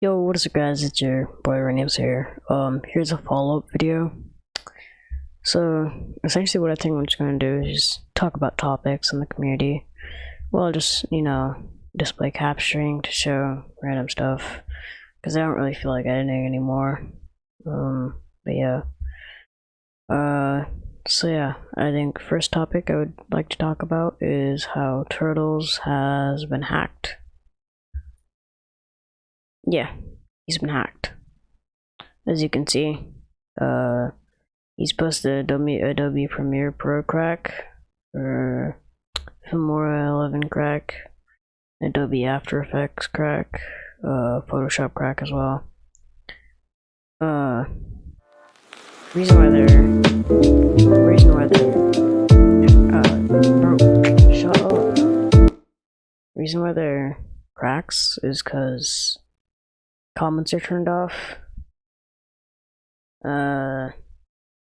Yo, what is up guys, it's your boy Renames here. Um, here's a follow-up video. So, essentially what I think I'm just gonna do is just talk about topics in the community. Well, just, you know, display capturing to show random stuff. Because I don't really feel like editing anymore. Um, but yeah. Uh, so yeah, I think first topic I would like to talk about is how Turtles has been hacked. Yeah, he's been hacked. As you can see, uh, he's posted Adobe, Adobe Premiere Pro crack, or Filmora 11 crack, Adobe After Effects crack, uh, Photoshop crack as well. Uh, reason why they're, reason why they're, uh, bro, shut up. Reason why they're cracks is because comments are turned off. Uh,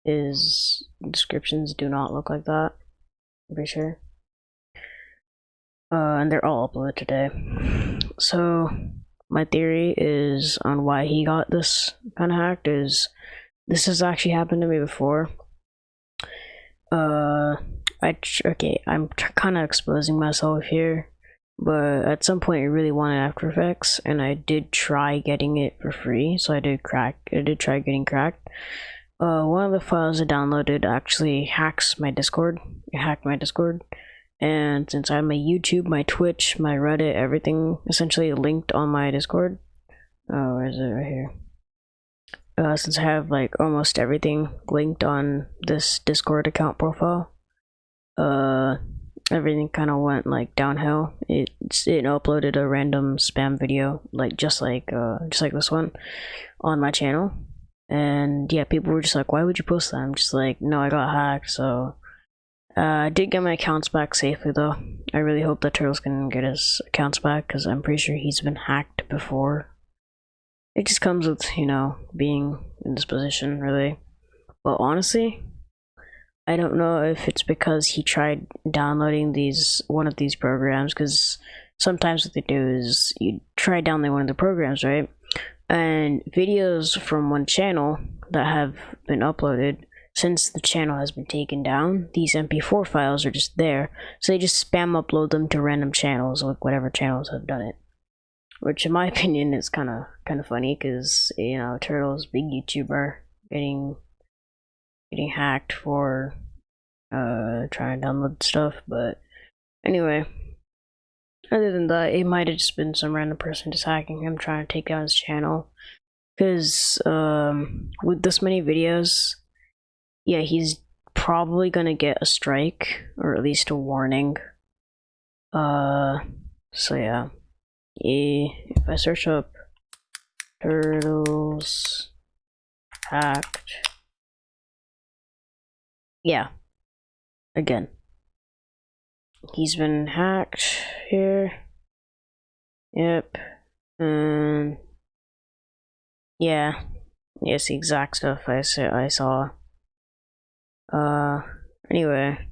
his descriptions do not look like that. I'm pretty sure. Uh, and they're all uploaded today. So, my theory is on why he got this kind of hacked is this has actually happened to me before. Uh, I okay, I'm kind of exposing myself here but at some point I really wanted After Effects and I did try getting it for free so I did crack I did try getting cracked. Uh, one of the files I downloaded actually hacks my discord it hacked my discord and since I have my YouTube my Twitch my Reddit everything essentially linked on my discord. Oh where is it? Right here. Uh, since I have like almost everything linked on this discord account profile uh everything kind of went like downhill. It it uploaded a random spam video, like just like uh, just like this one, on my channel, and yeah, people were just like, "Why would you post that?" I'm just like, "No, I got hacked." So uh, I did get my accounts back safely, though. I really hope that Turtles can get his accounts back because I'm pretty sure he's been hacked before. It just comes with you know being in this position, really. But honestly, I don't know if it's because he tried downloading these one of these programs because sometimes what they do is you try downloading one of the programs, right? And videos from one channel that have been uploaded since the channel has been taken down, these MP4 files are just there. So they just spam upload them to random channels, like whatever channels have done it. Which in my opinion is kind of kind of funny because you know Turtle's big YouTuber getting getting hacked for uh trying to download stuff but anyway. Other than that it might have just been some random person just hacking him trying to take down his channel. Because um with this many videos yeah he's probably gonna get a strike or at least a warning. Uh so yeah. If i search up turtles hacked yeah again. He's been hacked here. Yep. Um. Yeah. Yes, the exact stuff I. I saw. Uh. Anyway.